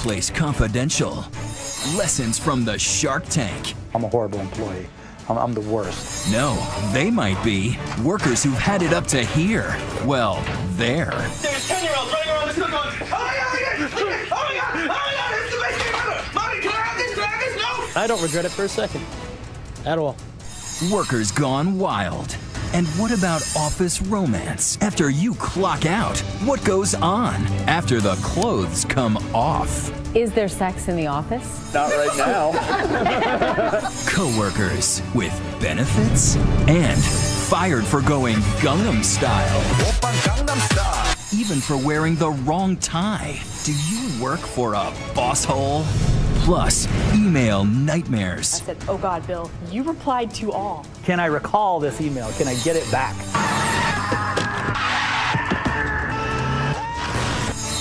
Workplace Confidential. Lessons from the Shark Tank. I'm a horrible employee. I'm, I'm the worst. No, they might be. Workers who've had it up to here. Well, there. There's 10 year olds running around the school going, oh my god, oh my god, oh my god, oh my god, this is the best thing ever. Mommy, can I have this? Can I have this? No. I don't regret it for a second. At all. Workers gone wild. And what about office romance? After you clock out, what goes on after the clothes come off? Is there sex in the office? Not right now. Coworkers with benefits and fired for going Gangnam style. Even for wearing the wrong tie. Do you work for a boss hole? Plus, email nightmares. I said, oh God, Bill, you replied to all. Can I recall this email? Can I get it back?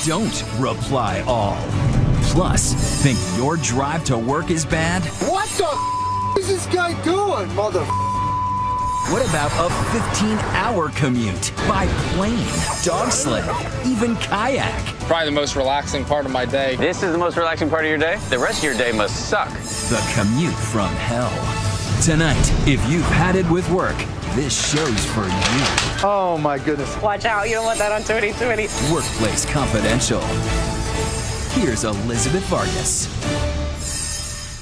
Don't reply all. Plus, think your drive to work is bad? What the f- is this guy doing, mother? What about a 15-hour commute by plane, dog sled, even kayak? Probably the most relaxing part of my day. This is the most relaxing part of your day? The rest of your day must suck. The commute from hell. Tonight, if you've had it with work, this show's for you. Oh my goodness. Watch out, you don't want that on 2020. Workplace Confidential. Here's Elizabeth Vargas.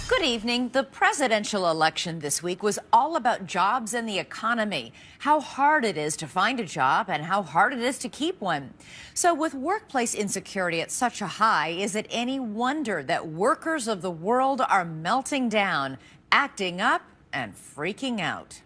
Good evening. The presidential election this week was all about jobs and the economy, how hard it is to find a job and how hard it is to keep one. So, with workplace insecurity at such a high, is it any wonder that workers of the world are melting down, acting up, and freaking out?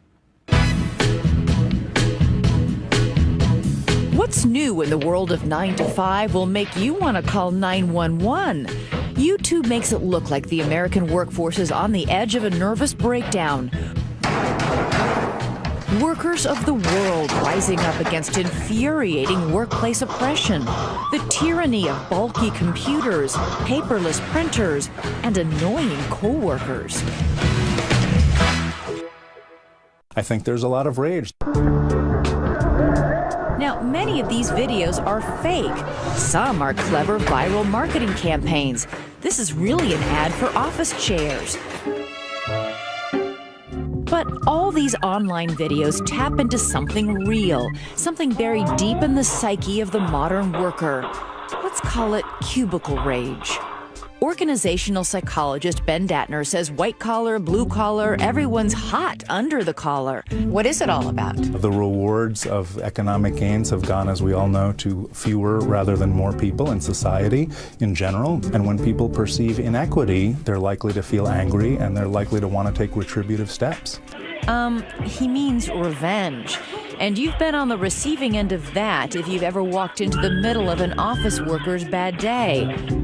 What's new in the world of 9 to 5 will make you want to call 911? YouTube makes it look like the American workforce is on the edge of a nervous breakdown. Workers of the world rising up against infuriating workplace oppression, the tyranny of bulky computers, paperless printers, and annoying coworkers. I think there's a lot of rage. Now, many of these videos are fake. Some are clever viral marketing campaigns. This is really an ad for office chairs. But all these online videos tap into something real, something buried deep in the psyche of the modern worker. Let's call it cubicle rage. Organizational psychologist Ben Dattner says white collar, blue collar, everyone's hot under the collar. What is it all about? The rewards of economic gains have gone, as we all know, to fewer rather than more people in society in general. And when people perceive inequity, they're likely to feel angry and they're likely to want to take retributive steps. Um, he means revenge. And you've been on the receiving end of that if you've ever walked into the middle of an office worker's bad day.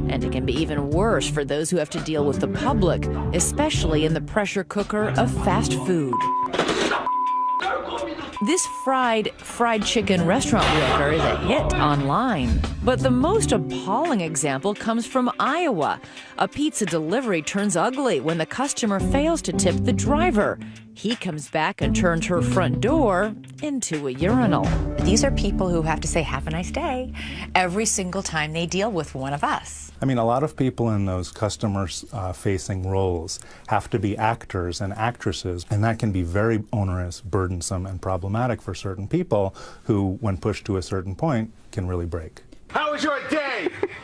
And it can be even worse for those who have to deal with the public, especially in the pressure cooker of fast food. This fried fried chicken restaurant worker is a hit online. But the most appalling example comes from Iowa. A pizza delivery turns ugly when the customer fails to tip the driver. He comes back and turns her front door into a urinal. These are people who have to say, Have a nice day, every single time they deal with one of us. I mean, a lot of people in those customers uh, facing roles have to be actors and actresses, and that can be very onerous, burdensome, and problematic for certain people who, when pushed to a certain point, can really break. How was your day?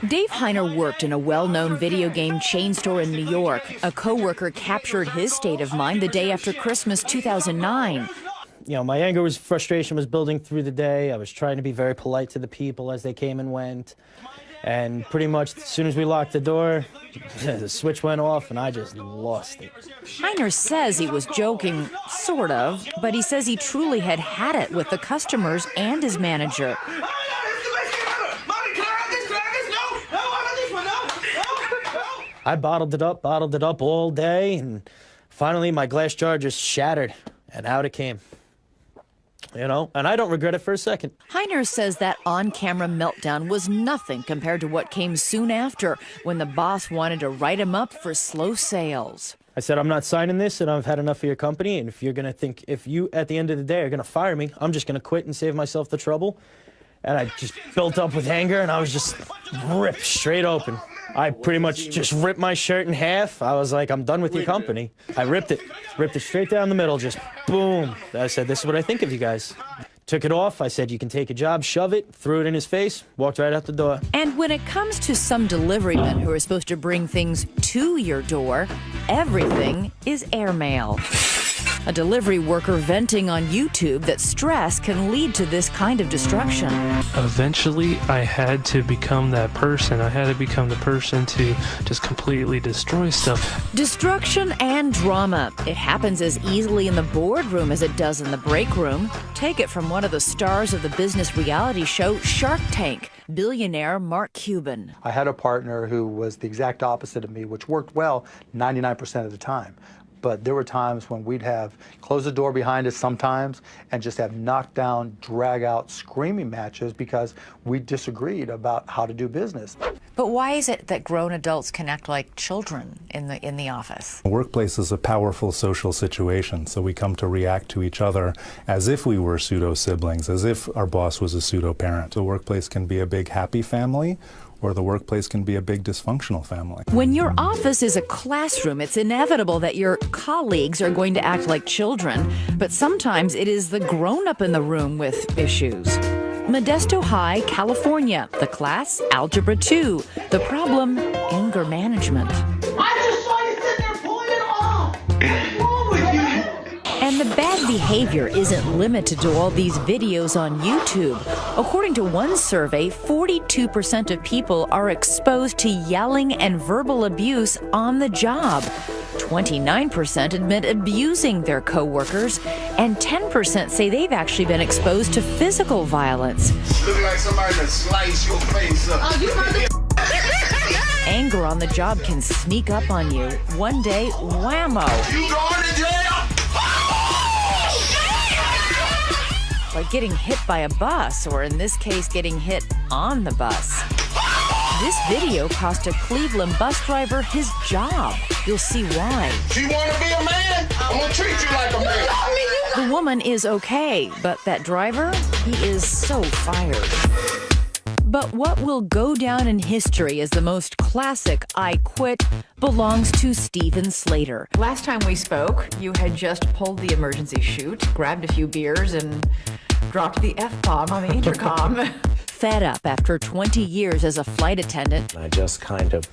Dave Heiner worked in a well-known video game chain store in New York. A coworker captured his state of mind the day after Christmas 2009. You know, my anger was frustration was building through the day. I was trying to be very polite to the people as they came and went. And pretty much as soon as we locked the door, the switch went off and I just lost it. Heiner says he was joking, sort of, but he says he truly had had it with the customers and his manager. I bottled it up, bottled it up all day, and finally my glass jar just shattered, and out it came. You know, and I don't regret it for a second. Heiner says that on camera meltdown was nothing compared to what came soon after when the boss wanted to write him up for slow sales. I said, I'm not signing this, and I've had enough of your company. And if you're going to think, if you at the end of the day are going to fire me, I'm just going to quit and save myself the trouble. And I just built up with anger, and I was just ripped straight open. I pretty much just ripped my shirt in half. I was like, I'm done with your company. I ripped it, ripped it straight down the middle, just boom. I said, this is what I think of you guys. Took it off. I said, you can take a job, shove it, threw it in his face, walked right out the door. And when it comes to some delivery men who are supposed to bring things to your door, everything is airmail. A delivery worker venting on YouTube that stress can lead to this kind of destruction. Eventually, I had to become that person. I had to become the person to just completely destroy stuff. Destruction and drama. It happens as easily in the boardroom as it does in the break room. Take it from one of the stars of the business reality show Shark Tank billionaire Mark Cuban. I had a partner who was the exact opposite of me, which worked well 99% of the time but there were times when we'd have close the door behind us sometimes and just have knockdown, drag out, screaming matches because we disagreed about how to do business. But why is it that grown adults can act like children in the in the office? The workplace is a powerful social situation, so we come to react to each other as if we were pseudo siblings, as if our boss was a pseudo parent. The workplace can be a big happy family or the workplace can be a big dysfunctional family. When your office is a classroom, it's inevitable that your colleagues are going to act like children, but sometimes it is the grown up in the room with issues. Modesto High, California. The class, Algebra 2. The problem, anger management. I just saw you sitting there pulling it bad behavior isn't limited to all these videos on YouTube. According to one survey, 42% of people are exposed to yelling and verbal abuse on the job. 29% admit abusing their coworkers, and 10% say they've actually been exposed to physical violence. Look like somebody to slice your face up. Oh, Anger on the job can sneak up on you. One day, whammo. Like getting hit by a bus, or in this case, getting hit on the bus. This video cost a Cleveland bus driver his job. You'll see why. You want to be a man? I'm going to treat you like a man. The woman is okay, but that driver, he is so fired. But what will go down in history as the most classic I quit belongs to Steven Slater. Last time we spoke, you had just pulled the emergency chute, grabbed a few beers, and dropped the F bomb on the intercom. Fed up after 20 years as a flight attendant. I just kind of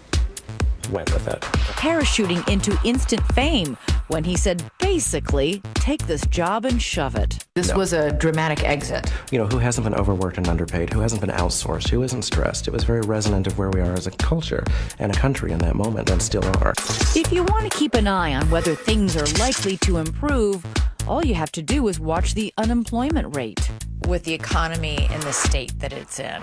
went with it. Parachuting into instant fame when he said, basically, take this job and shove it. This no. was a dramatic exit. You know, who hasn't been overworked and underpaid? Who hasn't been outsourced? Who isn't stressed? It was very resonant of where we are as a culture and a country in that moment and still are. If you want to keep an eye on whether things are likely to improve, all you have to do is watch the unemployment rate. With the economy in the state that it's in,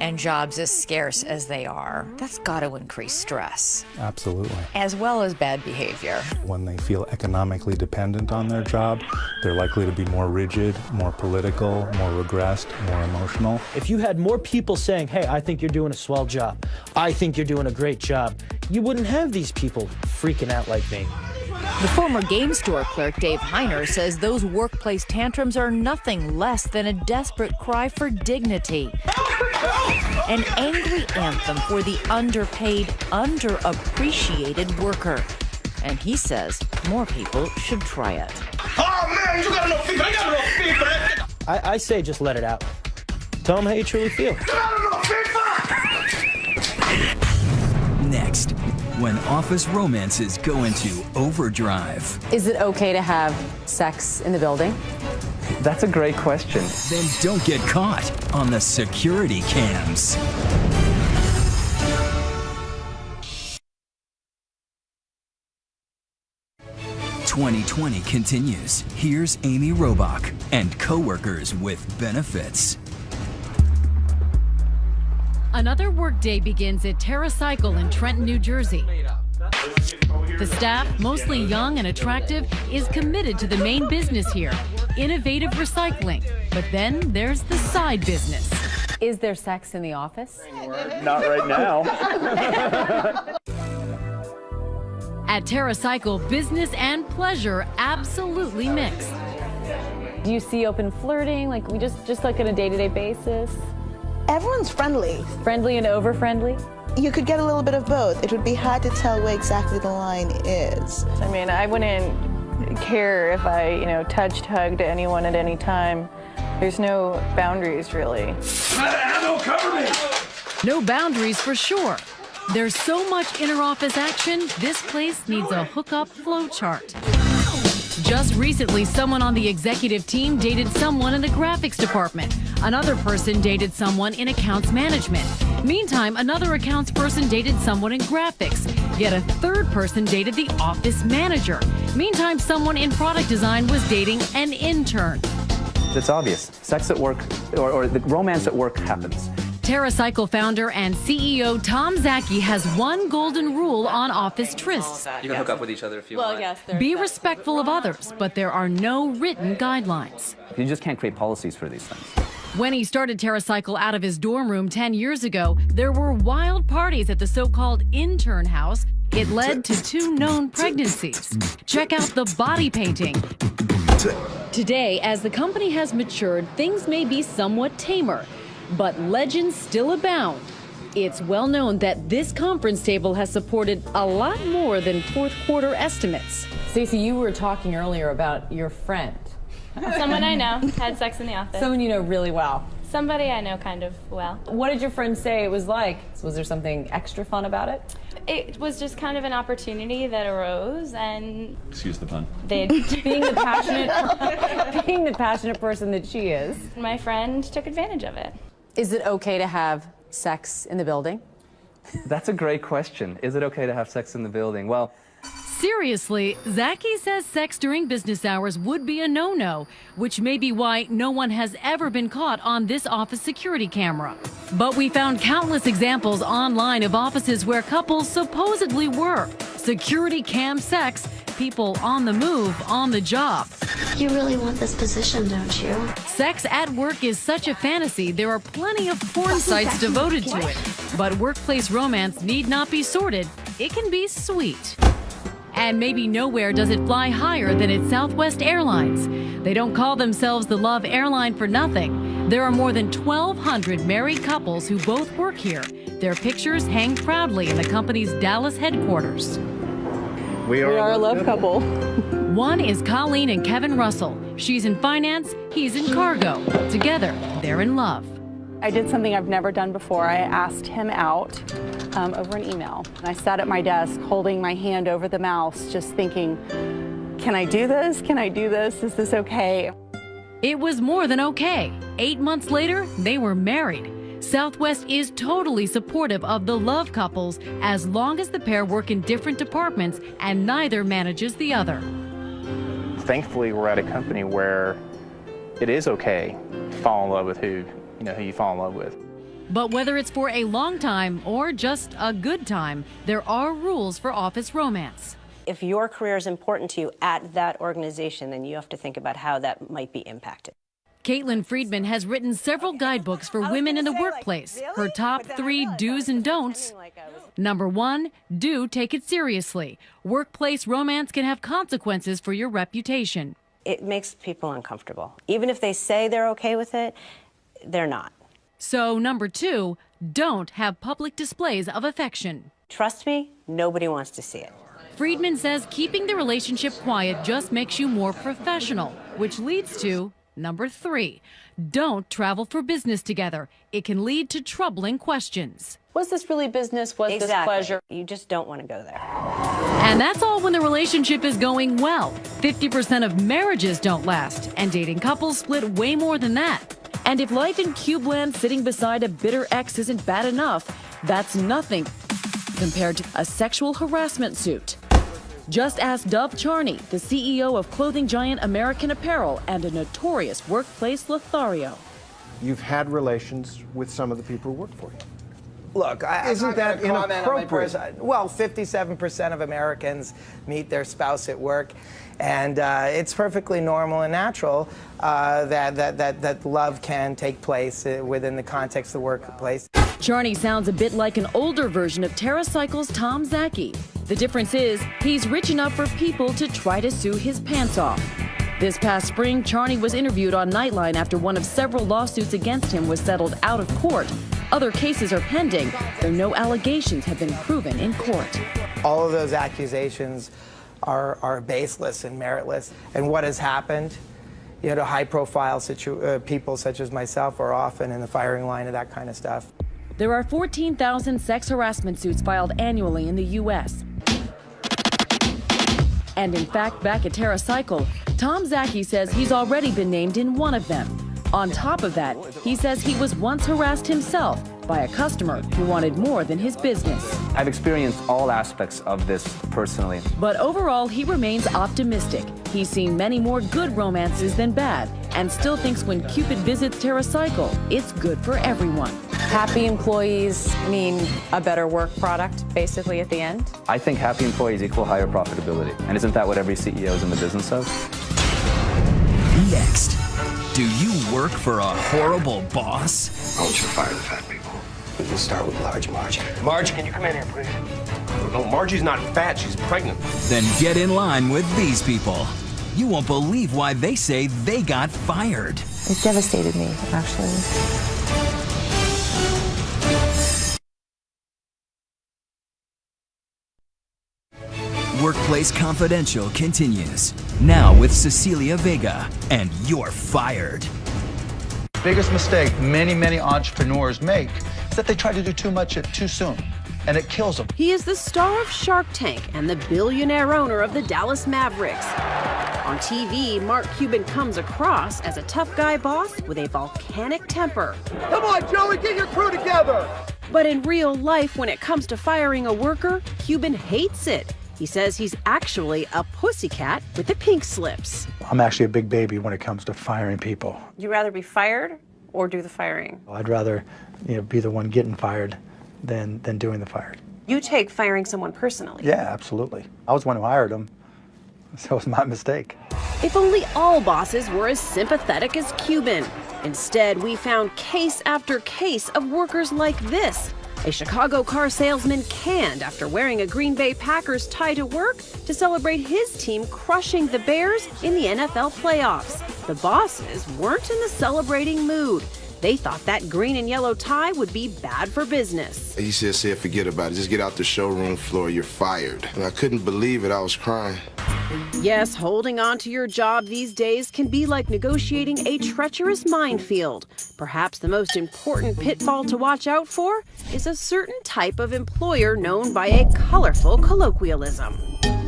and jobs as scarce as they are, that's got to increase stress. Absolutely. As well as bad behavior. When they feel economically dependent on their job, they're likely to be more rigid, more political, more regressed, more emotional. If you had more people saying, hey, I think you're doing a swell job, I think you're doing a great job, you wouldn't have these people freaking out like me. The former game store clerk, Dave Heiner, says those workplace tantrums are nothing less than a desperate cry for dignity. An angry anthem for the underpaid, underappreciated worker. And he says more people should try it. Oh man, you got enough feet. I got enough feet for that. I, I say just let it out. Tell them how you truly feel. Next, when office romances go into overdrive. Is it okay to have sex in the building? That's a great question. Then don't get caught on the security cams. Twenty twenty continues. Here's Amy Robach and coworkers with benefits. Another workday begins at TerraCycle in Trenton, New Jersey. The staff, mostly young and attractive, is committed to the main business here, innovative recycling. But then there's the side business. Is there sex in the office? Not right now. At TerraCycle, business and pleasure absolutely mixed. Do you see open flirting, like we just just like on a day-to-day basis? Everyone's friendly. Friendly and over friendly? You could get a little bit of both. It would be hard to tell where exactly the line is. I mean, I wouldn't care if I, you know, touched, hugged anyone at any time. There's no boundaries, really. Ammo, cover me! No boundaries for sure. There's so much inter-office action, this place needs a hookup flowchart. Just recently, someone on the executive team dated someone in the graphics department. Another person dated someone in accounts management. Meantime, another accounts person dated someone in graphics. Yet a third person dated the office manager. Meantime, someone in product design was dating an intern. It's obvious. Sex at work, or, or the romance at work happens. TerraCycle founder and CEO Tom Szaky has one golden rule on office trysts. You can hook up with each other if you want. yes, Be respectful of others, but there are no written guidelines. You just can't create policies for these things. When he started TerraCycle out of his dorm room 10 years ago, there were wild parties at the so-called intern house. It led to two known pregnancies. Check out the body painting. Today, as the company has matured, things may be somewhat tamer but legends still abound. It's well known that this conference table has supported a lot more than fourth quarter estimates. Stacey, you were talking earlier about your friend. Someone I know had sex in the office. Someone you know really well. Somebody I know kind of well. What did your friend say it was like? Was there something extra fun about it? It was just kind of an opportunity that arose, and excuse the pun. They being the passionate, being the passionate person that she is. My friend took advantage of it. Is it okay to have sex in the building? That's a great question. Is it okay to have sex in the building? Well, Seriously, Szaky says sex during business hours would be a no-no, which may be why no one has ever been caught on this office security camera. But we found countless examples online of offices where couples supposedly were. Security cam sex, people on the move, on the job. You really want this position, don't you? Sex at work is such a fantasy, there are plenty of porn sites devoted to it. But workplace romance need not be sordid, it can be sweet. And maybe nowhere does it fly higher than at Southwest Airlines. They don't call themselves the Love Airline for nothing. There are more than 1,200 married couples who both work here. Their pictures hang proudly in the company's Dallas headquarters. We are, we are a love couple. One is Colleen and Kevin Russell. She's in finance, he's in cargo. Together, they're in love. I did something I've never done before. I asked him out um, over an email. And I sat at my desk holding my hand over the mouse, just thinking, can I do this? Can I do this? Is this okay? It was more than okay. Eight months later, they were married. Southwest is totally supportive of the love couples as long as the pair work in different departments and neither manages the other. Thankfully, we're at a company where it is okay to fall in love with who you know, who you fall in love with. But whether it's for a long time or just a good time, there are rules for office romance. If your career is important to you at that organization, then you have to think about how that might be impacted. Caitlin Friedman has written several guidebooks for women in the workplace. Her top three do's and don'ts. Number one, do take it seriously. Workplace romance can have consequences for your reputation. It makes people uncomfortable. Even if they say they're okay with it, they're not. So, number two, don't have public displays of affection. Trust me, nobody wants to see it. Friedman says keeping the relationship quiet just makes you more professional, which leads to number three, don't travel for business together. It can lead to troubling questions. Was this really business? Was exactly. this pleasure? You just don't want to go there. And that's all when the relationship is going well. 50% of marriages don't last, and dating couples split way more than that. And if life in Cubeland sitting beside a bitter ex isn't bad enough, that's nothing compared to a sexual harassment suit. Just ask Dov Charney, the CEO of clothing giant American Apparel and a notorious workplace Lothario. You've had relations with some of the people who work for you. Look, I, isn't that inappropriate? Well, 57% of Americans meet their spouse at work, and uh, it's perfectly normal and natural uh, that, that, that, that love can take place uh, within the context of the workplace. Charney sounds a bit like an older version of TerraCycle's Tom Szaky. The difference is he's rich enough for people to try to sue his pants off. This past spring, Charney was interviewed on Nightline after one of several lawsuits against him was settled out of court. Other cases are pending, though no allegations have been proven in court. All of those accusations are, are baseless and meritless. And what has happened? You know, high profile situ- uh, people such as myself are often in the firing line of that kind of stuff. There are 14,000 sex harassment suits filed annually in the U.S. And in fact, back at TerraCycle, Tom Szaky says he's already been named in one of them. On top of that, he says he was once harassed himself by a customer who wanted more than his business. I've experienced all aspects of this personally. But overall, he remains optimistic. He's seen many more good romances than bad, and still thinks when Cupid visits TerraCycle, it's good for everyone. Happy employees mean a better work product, basically, at the end? I think happy employees equal higher profitability. And isn't that what every CEO is in the business of? Next, do you work for a horrible boss? I want you to fire the fat people. We can start with large Margie. Margie, can you come in here, please? No, Margie's not fat. She's pregnant. Then get in line with these people. You won't believe why they say they got fired. It devastated me, actually. Workplace Confidential continues. Now with Cecilia Vega, and you're fired. Biggest mistake many, many entrepreneurs make is that they try to do too much too soon, and it kills them. He is the star of Shark Tank and the billionaire owner of the Dallas Mavericks. On TV, Mark Cuban comes across as a tough guy boss with a volcanic temper. Come on, Joey, get your crew together! But in real life, when it comes to firing a worker, Cuban hates it. He says he's actually a pussycat with the pink slips. I'm actually a big baby when it comes to firing people. You'd rather be fired or do the firing? I'd rather, you know, be the one getting fired than than doing the firing. You take firing someone personally. Yeah, absolutely. I was the one who hired him, so it was my mistake. If only all bosses were as sympathetic as Cuban. Instead, we found case after case of workers like this a Chicago car salesman canned after wearing a Green Bay Packers tie to work to celebrate his team crushing the Bears in the NFL playoffs. The bosses weren't in the celebrating mood. They thought that green and yellow tie would be bad for business. He said, said, forget about it. Just get out the showroom floor. You're fired. And I couldn't believe it. I was crying. Yes, holding on to your job these days can be like negotiating a treacherous minefield. Perhaps the most important pitfall to watch out for is a certain type of employer known by a colorful colloquialism.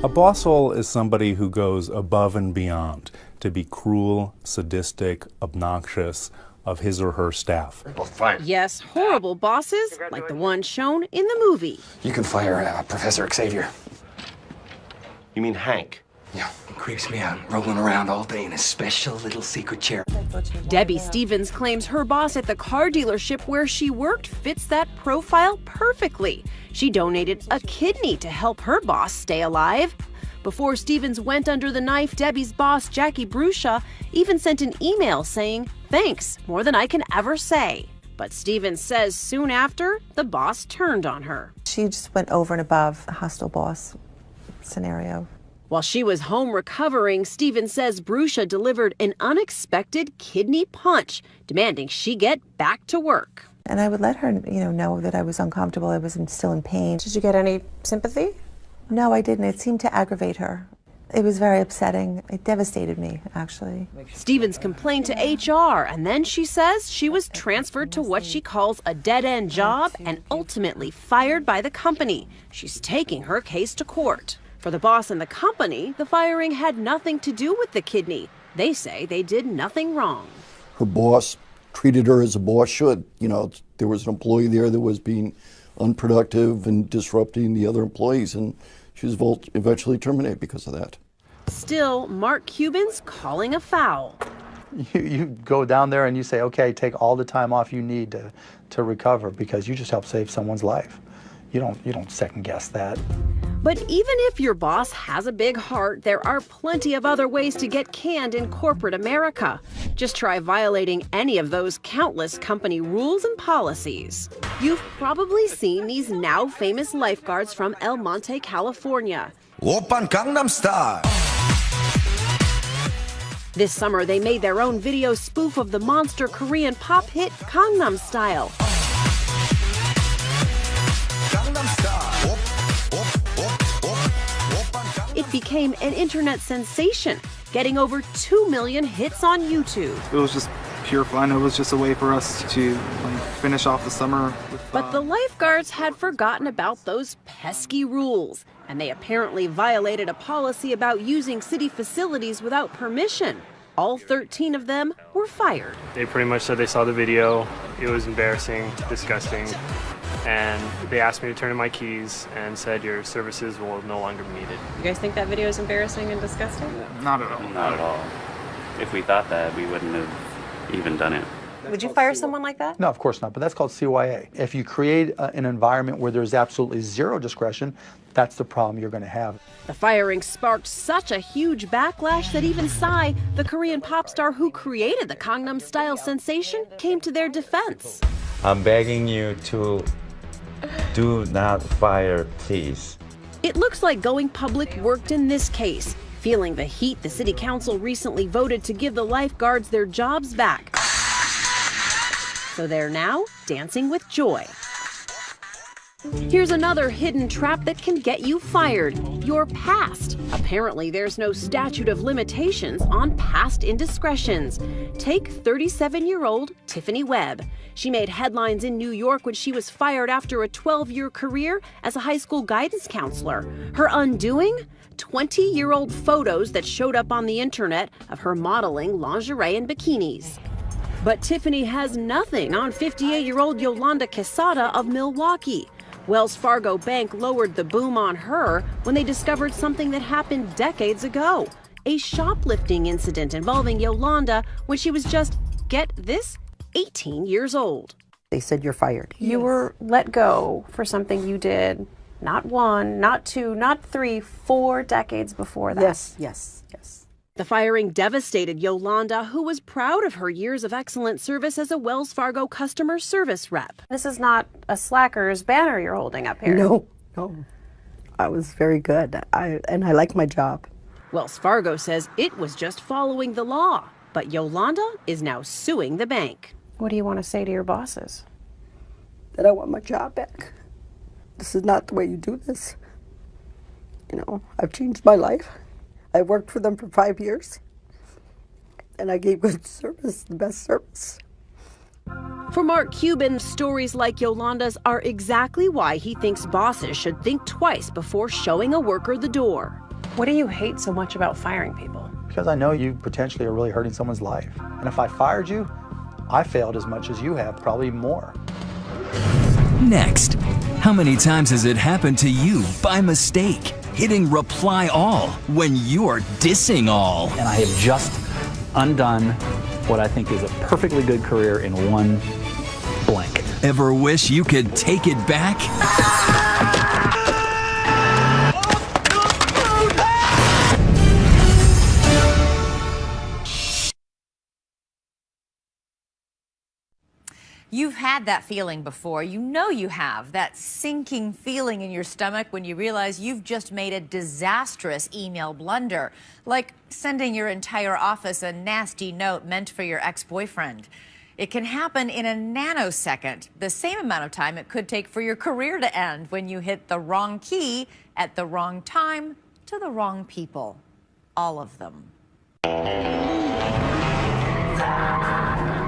A bosshole is somebody who goes above and beyond to be cruel, sadistic, obnoxious of his or her staff. Yes, horrible bosses, like the one shown in the movie. You can fire uh, Professor Xavier. You mean Hank? Yeah, he creeps me out, rolling around all day in a special little secret chair. Debbie Stevens claims her boss at the car dealership where she worked fits that profile perfectly. She donated a kidney to help her boss stay alive. Before Stevens went under the knife, Debbie's boss, Jackie Brucia, even sent an email saying, Thanks, more than I can ever say. But Stevens says soon after, the boss turned on her. She just went over and above a hostile boss scenario. While she was home recovering, Stevens says Brucia delivered an unexpected kidney punch, demanding she get back to work. And I would let her, you know, know that I was uncomfortable. I was still in pain. Did you get any sympathy? No, I didn't. It seemed to aggravate her. It was very upsetting. It devastated me, actually. Stevens complained to HR, and then she says she was transferred to what she calls a dead end job and ultimately fired by the company. She's taking her case to court. For the boss and the company, the firing had nothing to do with the kidney. They say they did nothing wrong. Her boss treated her as a boss should. You know, there was an employee there that was being unproductive and disrupting the other employees, and she was eventually terminated because of that. Still, Mark Cuban's calling a foul. You, you go down there and you say, okay, take all the time off you need to, to recover because you just helped save someone's life. You don't, you don't second guess that. But even if your boss has a big heart, there are plenty of other ways to get canned in corporate America. Just try violating any of those countless company rules and policies. You've probably seen these now famous lifeguards from El Monte, California. Open Gangnam Style. This summer, they made their own video spoof of the monster Korean pop hit Gangnam Style. Became an internet sensation, getting over 2 million hits on YouTube. It was just pure fun. It was just a way for us to like, finish off the summer. With, But the lifeguards had forgotten about those pesky rules, and they apparently violated a policy about using city facilities without permission. All 13 of them were fired. They pretty much said they saw the video. It was embarrassing, disgusting, and they asked me to turn in my keys and said your services will no longer be needed. You guys think that video is embarrassing and disgusting? Not at all. Not at all. If we thought that, we wouldn't have even done it. Would you fire someone like that? No, of course not, but that's called CYA. If you create uh, an environment where there's absolutely zero discretion, that's the problem you're going to have. The firing sparked such a huge backlash that even Psy, the Korean pop star who created the Gangnam Style sensation, came to their defense. I'm begging you to do not fire, please. It looks like going public worked in this case. Feeling the heat, the city council recently voted to give the lifeguards their jobs back. So they're now dancing with joy. Here's another hidden trap that can get you fired your past. Apparently, there's no statute of limitations on past indiscretions. Take 37 year old Tiffany Webb. She made headlines in New York when she was fired after a 12 year career as a high school guidance counselor. Her undoing? 20 year old photos that showed up on the internet of her modeling lingerie and bikinis. But Tiffany has nothing on 58 year old Yolanda Quesada of Milwaukee. Wells Fargo Bank lowered the boom on her when they discovered something that happened decades ago a shoplifting incident involving Yolanda when she was just, get this, 18 years old. They said you're fired. You were let go for something you did not one, not two, not three, four decades before that. Yes, yes, yes. The firing devastated Yolanda, who was proud of her years of excellent service as a Wells Fargo customer service rep. This is not a slacker's banner you're holding up here. No, no. I was very good. I and I like my job. Wells Fargo says it was just following the law, but Yolanda is now suing the bank. What do you want to say to your bosses? That I want my job back. This is not the way you do this. You know, I've changed my life. I worked for them for five years, and I gave good service, the best service. For Mark Cuban, stories like Yolanda's are exactly why he thinks bosses should think twice before showing a worker the door. What do you hate so much about firing people? Because I know you potentially are really hurting someone's life. And if I fired you, I failed as much as you have, probably more. Next, how many times has it happened to you by mistake? Hitting reply all when you're dissing all. And I have just undone what I think is a perfectly good career in one blank. Ever wish you could take it back? You've had that feeling before. You know you have. That sinking feeling in your stomach when you realize you've just made a disastrous email blunder, like sending your entire office a nasty note meant for your ex boyfriend. It can happen in a nanosecond, the same amount of time it could take for your career to end when you hit the wrong key at the wrong time to the wrong people. All of them.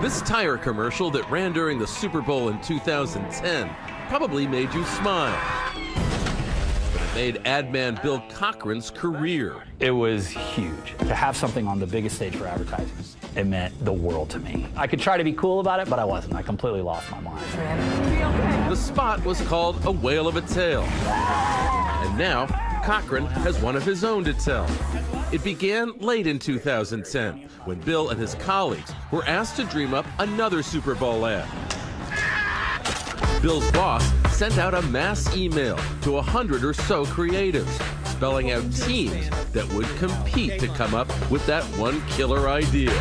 This tire commercial that ran during the Super Bowl in 2010 probably made you smile. But it made ad man Bill Cochran's career. It was huge. To have something on the biggest stage for advertising, it meant the world to me. I could try to be cool about it, but I wasn't. I completely lost my mind. The spot was called A Whale of a Tale. And now, Cochran has one of his own to tell. It began late in 2010 when Bill and his colleagues were asked to dream up another Super Bowl ad. Bill's boss sent out a mass email to a hundred or so creatives, spelling out teams that would compete to come up with that one killer idea,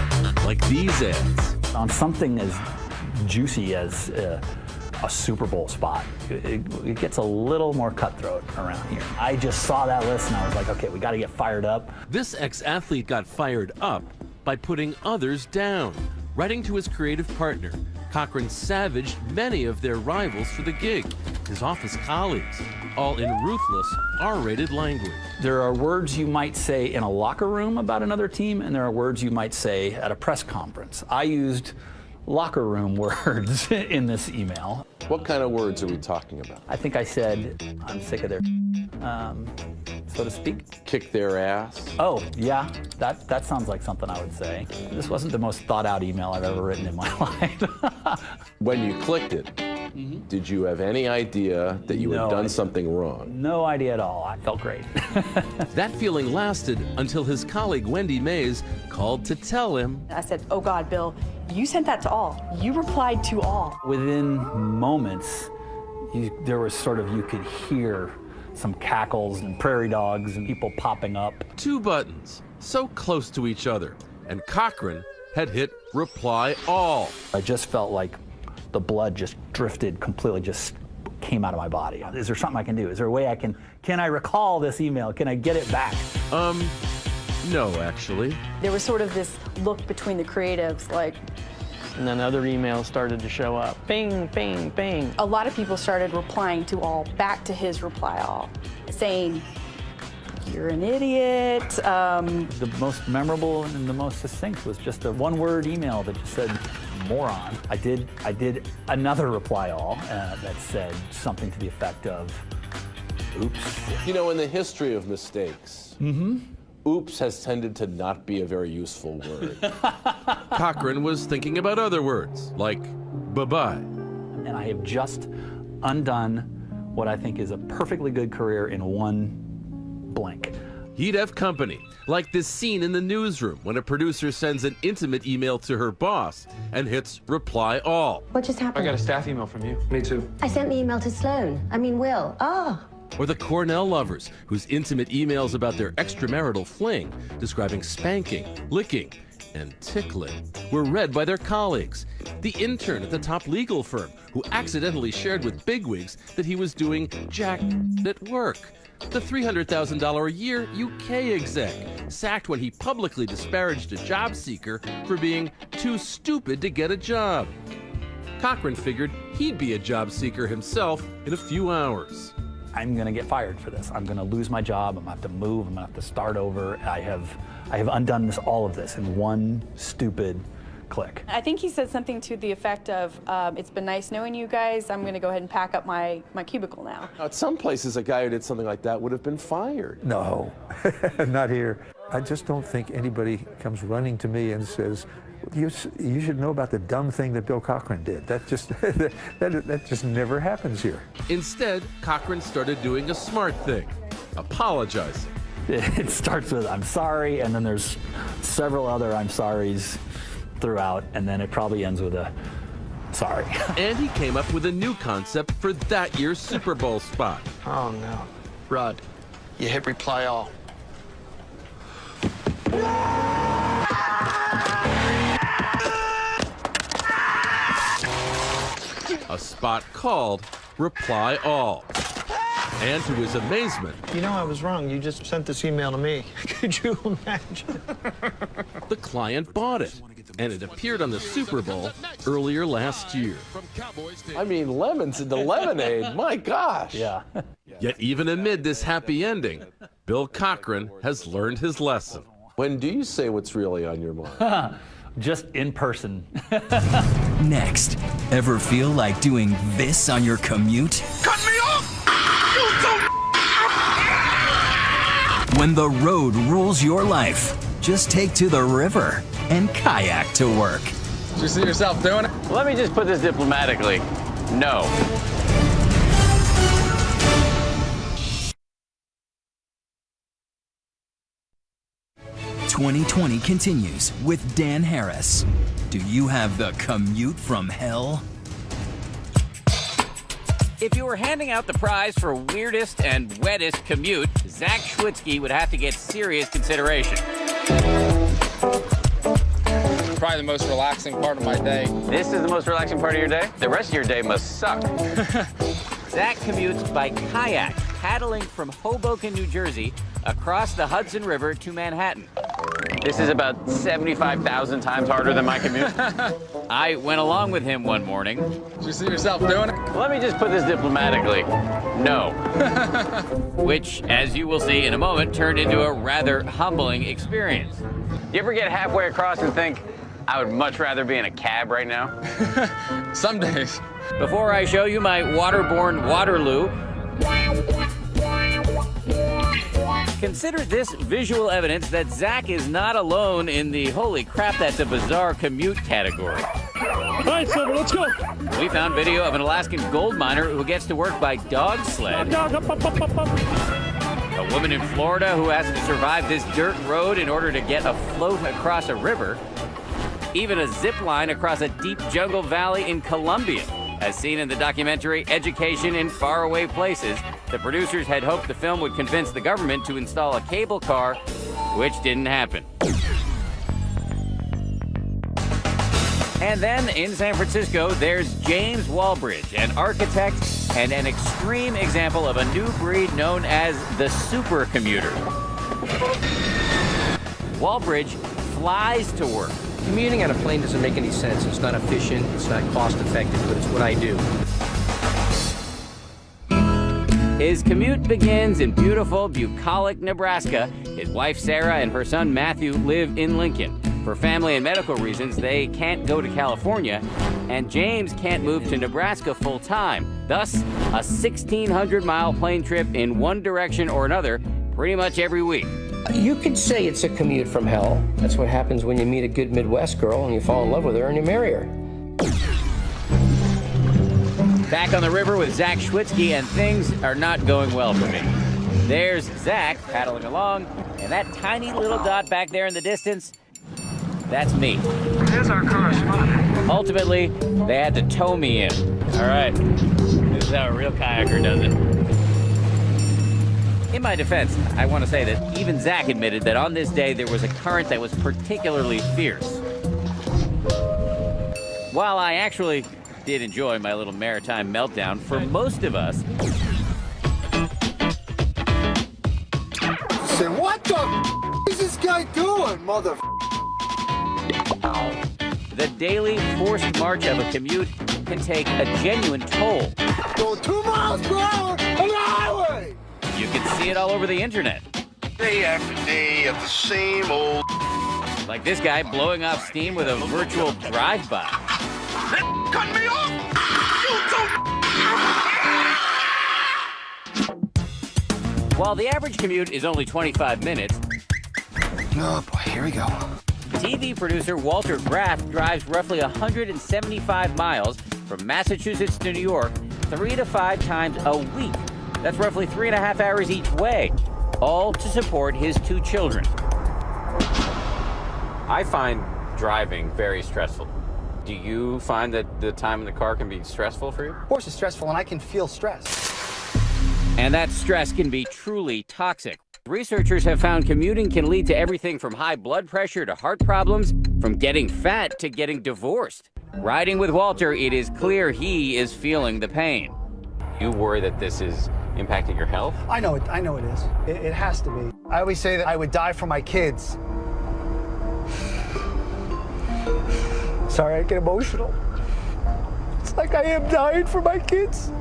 like these ads. On something as juicy as uh, a Super Bowl spot, it, it, gets a little more cutthroat around here. I just saw that list and I was like, okay, we got to get fired up. This ex athlete got fired up by putting others down. Writing to his creative partner, Cochran savaged many of their rivals for the gig, his office colleagues, all in ruthless, R rated language. There are words you might say in a locker room about another team, and there are words you might say at a press conference. I used locker room words in this email. What kind of words are we talking about? I think I said, I'm sick of their um, so to speak. Kick their ass? Oh, yeah, that, that sounds like something I would say. This wasn't the most thought out email I've ever written in my life. when you clicked it, did you have any idea that you No had done idea. something wrong? no idea at all. I felt great. That feeling lasted until his colleague Wendy Mays called to tell him I said, oh God, Bill, you sent that to all. You replied to all. Within moments, you, there was sort of, you could hear some cackles and prairie dogs and people popping up. two buttons so close to each other, and Cochran had hit reply all. I just felt like the blood just drifted completely, just came out of my body. Is there something I can do? Is there a way I can, can I recall this email? Can I get it back? Um, no, actually. There was sort of this look between the creatives, like, And then other emails started to show up. Bing, bing, bing. a lot of people started replying to all back to his reply all, saying, you're an idiot. Um, The most memorable and the most succinct was just a one-word email that just said moron. I did I did another reply all uh, that said something to the effect of oops. You know, in the history of mistakes, oops has tended to not be a very useful word. Cochran was thinking about other words, like bye bye. And I have just undone what I think is a perfectly good career in one blank. He'd have company, like this scene in the newsroom when a producer sends an intimate email to her boss and hits reply all. What just happened? I got a staff email from you. Me too. I sent the email to Sloan. I mean, Will. Oh. Or the Cornell lovers, whose intimate emails about their extramarital fling, describing spanking, licking, and tickling, were read by their colleagues. The intern at the top legal firm, who accidentally shared with bigwigs that he was doing jack at work. The $300,000 a year UK exec, sacked when he publicly disparaged a job seeker for being too stupid to get a job. Cochran figured he'd be a job seeker himself in a few hours. I'm going to get fired for this. I'm going to lose my job. I'm going to have to move. I'm going to have to start over. I have, I have undone this, all of this in one stupid click. I think he said something to the effect of, um, it's been nice knowing you guys. I'm going to go ahead and pack up my, my cubicle now. Now, at some places, a guy who did something like that would have been fired. No, not here. I just don't think anybody comes running to me and says, you, you should know about the dumb thing that Bill Cochran did. That just, that, that just never happens here. Instead, Cochran started doing a smart thing apologizing. It starts with I'm sorry, and then there's several other I'm sorries throughout, and then it probably ends with a sorry. and he came up with a new concept for that year's Super Bowl spot. Oh no. Rod, you hit reply all. A spot called Reply All. And to his amazement, You know I was wrong. You just sent this email to me. Could you imagine? the client bought it. And it appeared on the Super Bowl earlier last year. I mean, lemons into lemonade. My gosh. Yeah. Yet, even amid this happy ending, Bill Cochran has learned his lesson. When do you say what's really on your mind? Just in person. Next, ever feel like doing this on your commute? Cut me off! When the road rules your life, just take to the river and kayak to work. Do you see yourself doing it? Let me just put this diplomatically. No. 2020 continues with Dan Harris. Do you have the commute from hell? If you were handing out the prize for weirdest and wettest commute, Zach Schwitzky would have to get serious consideration. Probably the most relaxing part of my day. This is the most relaxing part of your day? The rest of your day must suck. Zach commutes by kayak, paddling from Hoboken, New Jersey, across the Hudson River to Manhattan. This is about 75,000 times harder than my commute. I went along with him one morning. Did you see yourself doing it? Let me just put this diplomatically. No. Which, as you will see in a moment, turned into a rather humbling experience. You ever get halfway across and think, I would much rather be in a cab right now? Some days. Before I show you my waterborne Waterloo, Consider this visual evidence that Zach is not alone in the holy crap, that's a bizarre commute category. All right, Silver, let's go. We found video of an Alaskan gold miner who gets to work by dog sled. Dog, up, up, up. A woman in Florida who has to survive this dirt road in order to get afloat across a river. Even a zip line across a deep jungle valley in Colombia. As seen in the documentary Education in Faraway Places, the producers had hoped the film would convince the government to install a cable car, which didn't happen. And then in San Francisco, there's James Walbridge, an architect and an extreme example of a new breed known as the supercommuter. Walbridge flies to work. Commuting on a plane doesn't make any sense. It's not efficient, it's not cost effective, but it's what I do. His commute begins in beautiful bucolic Nebraska. His wife Sarah and her son Matthew live in Lincoln. For family and medical reasons, they can't go to California, and James can't move to Nebraska full time. Thus, a 1,600 mile plane trip in one direction or another pretty much every week. You could say it's a commute from hell. That's what happens when you meet a good Midwest girl and you fall in love with her and you marry her. Back on the river with Zach Schwitzky, and things are not going well for me. There's Zach paddling along, and that tiny little dot back there in the distance, that's me. There's our correspondent. Ultimately, they had to tow me in. All right, this is how a real kayaker does it. In my defense, I want to say that even Zach admitted that on this day there was a current that was particularly fierce. While I actually did enjoy my little maritime meltdown, for most of us, Say, what the f- is this guy doing, mother? the daily forced march of a commute can take a genuine toll. Going two miles per hour on the highway. You can see it all over the internet. Day after day of the same old. Like this guy blowing off steam with a virtual drive-by. Cut me off! While the average commute is only 25 minutes, Oh boy, here we go. TV producer Walter Graff drives roughly 175 miles from Massachusetts to New York three to five times a week. That's roughly three and a half hours each way, all to support his two children. I find driving very stressful. Do you find that the time in the car can be stressful for you? Of course, it's stressful, and I can feel stress. And that stress can be truly toxic. Researchers have found commuting can lead to everything from high blood pressure to heart problems, from getting fat to getting divorced. Riding with Walter, it is clear he is feeling the pain. You worry that this is impacting your health? I know it. I know it is. It, it has to be. I always say that I would die for my kids. Sorry, I get emotional. It's like I am dying for my kids.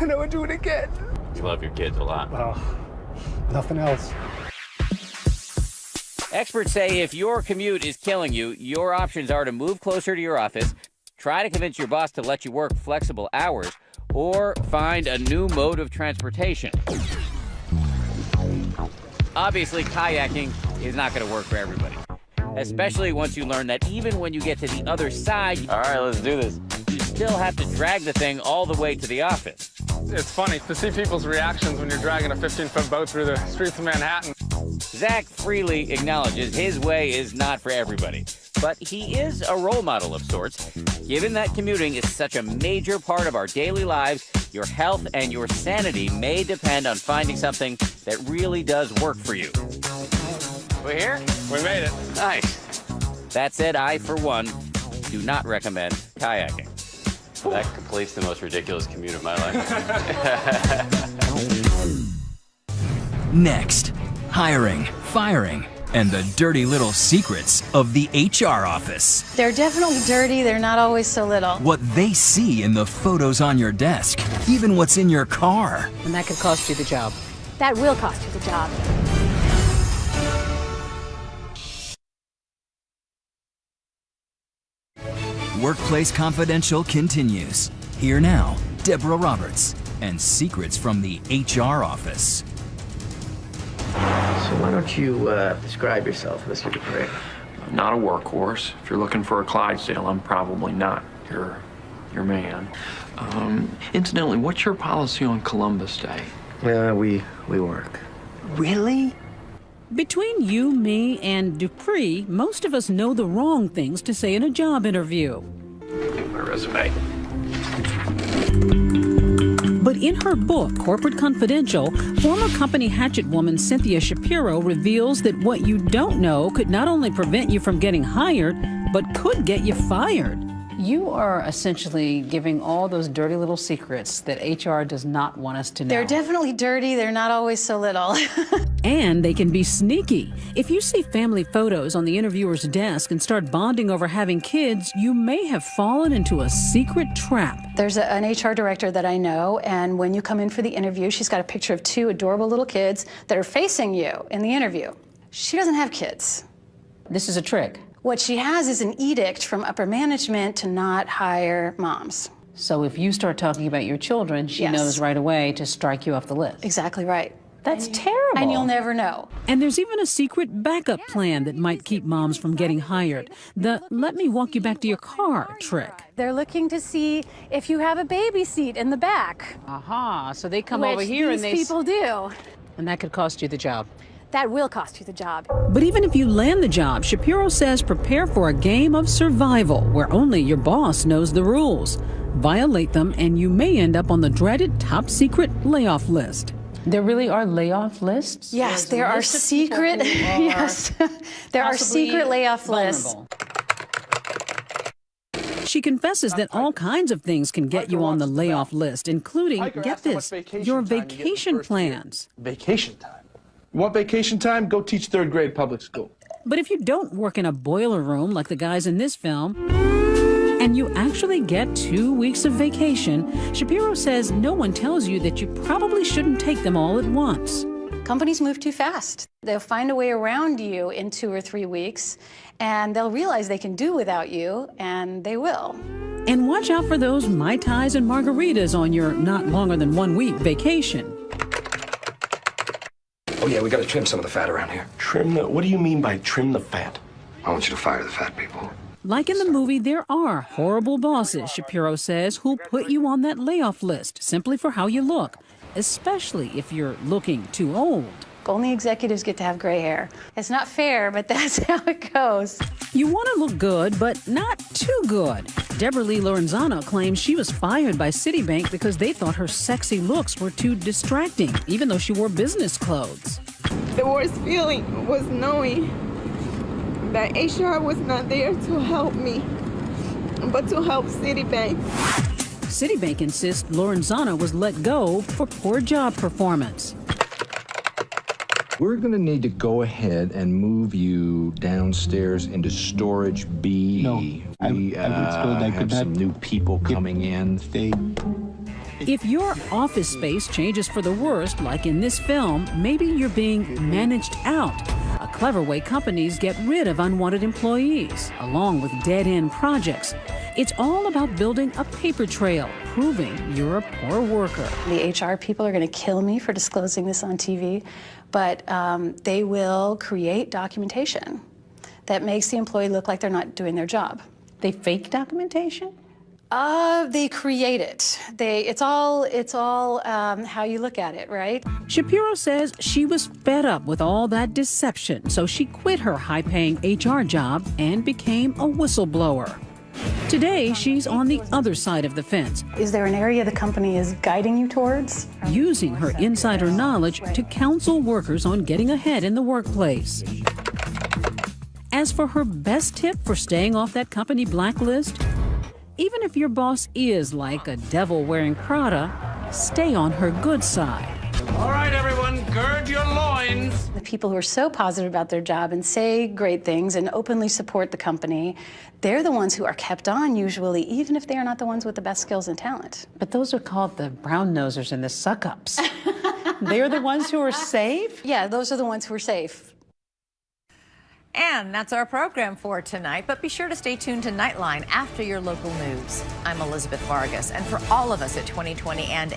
And I would do it again. You love your kids a lot. Oh, nothing else. Experts say if your commute is killing you, your options are to move closer to your office, try to convince your boss to let you work flexible hours, or find a new mode of transportation. Obviously, kayaking is not going to work for everybody, especially once you learn that even when you get to the other side, all right, let's do this. You still have to drag the thing all the way to the office. It's funny to see people's reactions when you're dragging a 15-foot boat through the streets of Manhattan. Zach freely acknowledges his way is not for everybody, but he is a role model of sorts. Given that commuting is such a major part of our daily lives, your health and your sanity may depend on finding something that really does work for you. We here? We made it. Nice. That said, I, for one, do not recommend kayaking. That completes the most ridiculous commute of my life. Next, hiring, firing, and the dirty little secrets of the HR office. They're definitely dirty. They're not always so little. What they see in the photos on your desk, even what's in your car. And that could cost you the job. That will cost you the job. Workplace Confidential continues. Here now, Deborah Roberts and secrets from the HR office. So why don't you uh, describe yourself, Mr. Dupree? I'm not a workhorse. If you're looking for a Clydesdale, I'm probably not your, your man. Um, incidentally, what's your policy on Columbus Day? Uh, we, we work. Really? Between you, me, and Dupree, most of us know the wrong things to say in a job interview. My resume. But in her book, Corporate Confidential, former company hatchet woman Cynthia Shapiro reveals that what you don't know could not only prevent you from getting hired, but could get you fired. You are essentially giving all those dirty little secrets that HR does not want us to know. They're definitely dirty. They're not always so little. and they can be sneaky. If you see family photos on the interviewer's desk and start bonding over having kids, you may have fallen into a secret trap. There's a, an HR director that I know, and when you come in for the interview, she's got a picture of two adorable little kids that are facing you in the interview. She doesn't have kids. This is a trick. What she has is an edict from upper management to not hire moms. So if you start talking about your children, she Yes. knows right away to strike you off the list. Exactly right. That's terrible. And you'll never know. And there's even a secret backup plan that might keep moms from getting hired. The let me walk you back to your car trick. They're looking to see if you have a baby seat in the back. Aha, so they come which over here these and they. people do. And that could cost you the job. That will cost you the job. But even if you land the job, Shapiro says prepare for a game of survival where only your boss knows the rules. Violate them, and you may end up on the dreaded top secret layoff list. There really are layoff lists? Yes, there are list of people secret. are yes, there are secret layoff lists. She confesses that all kinds of things can get you on the layoff list, including, get this, your vacation plans. Vacation time. You want vacation time? Go teach third grade public school. But if you don't work in a boiler room like the guys in this film, and you actually get two weeks of vacation, Shapiro says no one tells you that you probably shouldn't take them all at once. Companies move too fast. They'll find a way around you in two or three weeks, and they'll realize they can do without you, and they will. And watch out for those Mai Tais and margaritas on your not longer than one week vacation. Oh yeah, we gotta trim some of the fat around here. Trim the. What do you mean by trim the fat? I want you to fire the fat people. Like in the movie, there are horrible bosses, Shapiro says, who'll put you on that layoff list simply for how you look, especially if you're looking too old. Only executives get to have gray hair. It's not fair, but that's how it goes. You want to look good, but not too good. Debrahlee Lorenzana claims she was fired by Citibank because they thought her sexy looks were too distracting, even though she wore business clothes. The worst feeling was knowing that HR was not there to help me, but to help Citibank. Citibank insists Lorenzana was let go for poor job performance. We're going to need to go ahead and move you downstairs into storage B. No, we I was told I uh, have some new people coming in. Stay. If your office space changes for the worst, like in this film, maybe you're being managed out. A clever way companies get rid of unwanted employees, along with dead end projects. It's all about building a paper trail, proving you're a poor worker. The HR people are going to kill me for disclosing this on TV, but um, they will create documentation that makes the employee look like they're not doing their job. They fake documentation? Uh, they create it. They, it's all, it's all um, how you look at it, right? Shapiro says she was fed up with all that deception, so she quit her high paying HR job and became a whistleblower. Today, she's on the other side of the fence, Is there an area the company is guiding you towards? using her insider knowledge to counsel workers on getting ahead in the workplace. As for her best tip for staying off that company blacklist, even if your boss is like a devil wearing Prada, stay on her good side. All right, everyone, gird your loins. The people who are so positive about their job and say great things and openly support the company, they're the ones who are kept on usually, even if they are not the ones with the best skills and talent. But those are called the brown nosers and the suck ups. They're the ones who are safe? Yeah, those are the ones who are safe. And that's our program for tonight. But be sure to stay tuned to Nightline after your local news. I'm Elizabeth Vargas. And for all of us at 2020 and